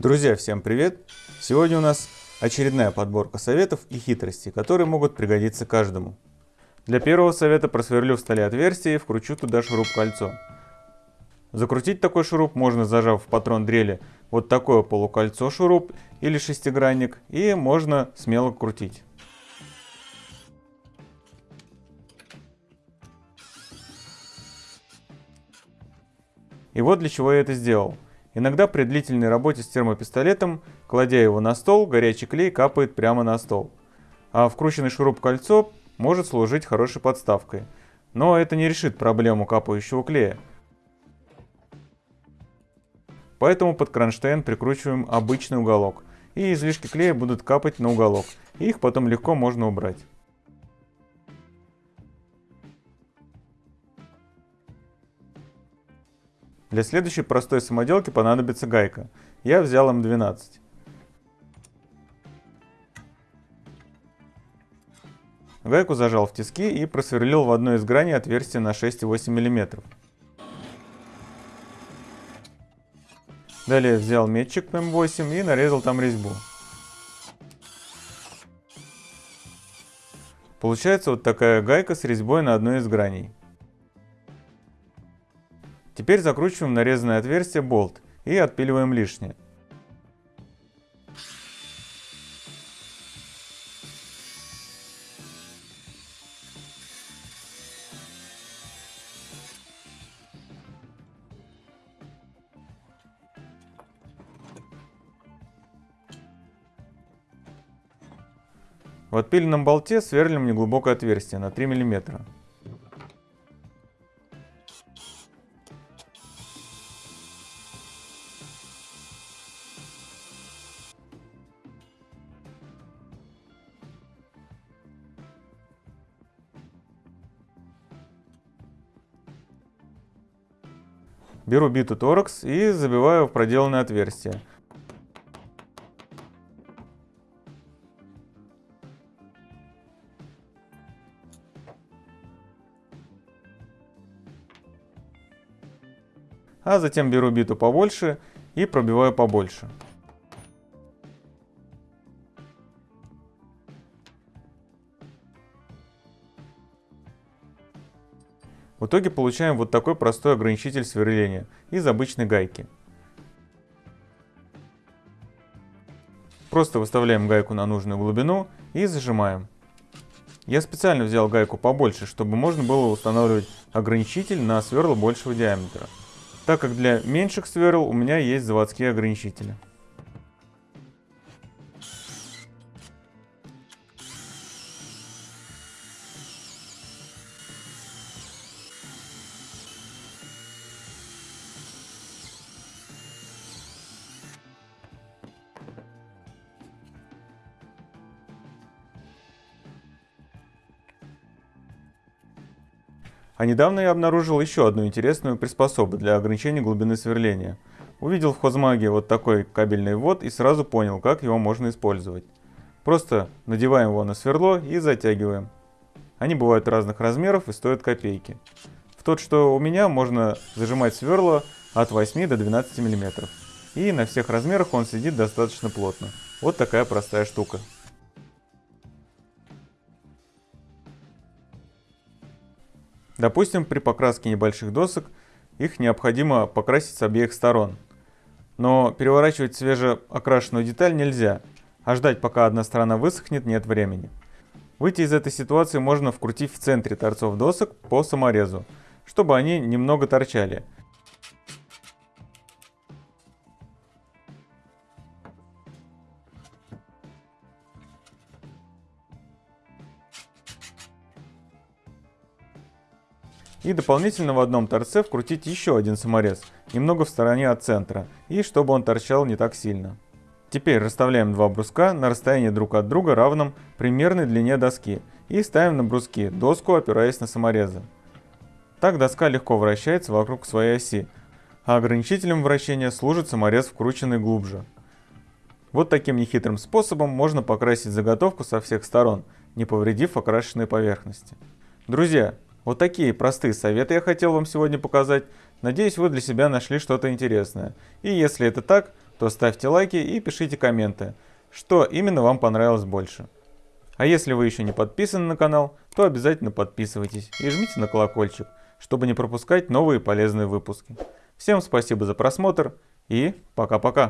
Друзья, всем привет! Сегодня у нас очередная подборка советов и хитростей, которые могут пригодиться каждому. Для первого совета просверлю в столе отверстие и вкручу туда шуруп-кольцо. Закрутить такой шуруп можно зажав в патрон дрели вот такое полукольцо шуруп или шестигранник и можно смело крутить. И вот для чего я это сделал. Иногда при длительной работе с термопистолетом, кладя его на стол, горячий клей капает прямо на стол. А вкрученный шуруп-кольцо может служить хорошей подставкой. Но это не решит проблему капающего клея. Поэтому под кронштейн прикручиваем обычный уголок. И излишки клея будут капать на уголок. И их потом легко можно убрать. Для следующей простой самоделки понадобится гайка. Я взял М12. Гайку зажал в тиски и просверлил в одной из граней отверстие на 6,8 мм. Далее взял метчик М8 и нарезал там резьбу. Получается вот такая гайка с резьбой на одной из граней. Теперь закручиваем нарезанное отверстие болт и отпиливаем лишнее. В отпиленном болте сверлим неглубокое отверстие на 3 мм. Беру биту торакс и забиваю в проделанное отверстие. А затем беру биту побольше и пробиваю побольше. В итоге получаем вот такой простой ограничитель сверления из обычной гайки. Просто выставляем гайку на нужную глубину и зажимаем. Я специально взял гайку побольше, чтобы можно было устанавливать ограничитель на сверла большего диаметра, так как для меньших сверл у меня есть заводские ограничители. А недавно я обнаружил еще одну интересную приспособу для ограничения глубины сверления. Увидел в хозмаге вот такой кабельный ввод и сразу понял, как его можно использовать. Просто надеваем его на сверло и затягиваем. Они бывают разных размеров и стоят копейки. В тот, что у меня, можно зажимать сверло от 8 до 12 мм. И на всех размерах он сидит достаточно плотно. Вот такая простая штука. Допустим, при покраске небольших досок их необходимо покрасить с обеих сторон. Но переворачивать свежеокрашенную деталь нельзя, а ждать пока одна сторона высохнет нет времени. Выйти из этой ситуации можно вкрутив в центре торцов досок по саморезу, чтобы они немного торчали – И дополнительно в одном торце вкрутить еще один саморез, немного в стороне от центра, и чтобы он торчал не так сильно. Теперь расставляем два бруска на расстоянии друг от друга равном примерной длине доски и ставим на бруски доску, опираясь на саморезы. Так доска легко вращается вокруг своей оси, а ограничителем вращения служит саморез, вкрученный глубже. Вот таким нехитрым способом можно покрасить заготовку со всех сторон, не повредив окрашенной поверхности. Друзья, вот такие простые советы я хотел вам сегодня показать. Надеюсь, вы для себя нашли что-то интересное. И если это так, то ставьте лайки и пишите комменты, что именно вам понравилось больше. А если вы еще не подписаны на канал, то обязательно подписывайтесь и жмите на колокольчик, чтобы не пропускать новые полезные выпуски. Всем спасибо за просмотр и пока-пока.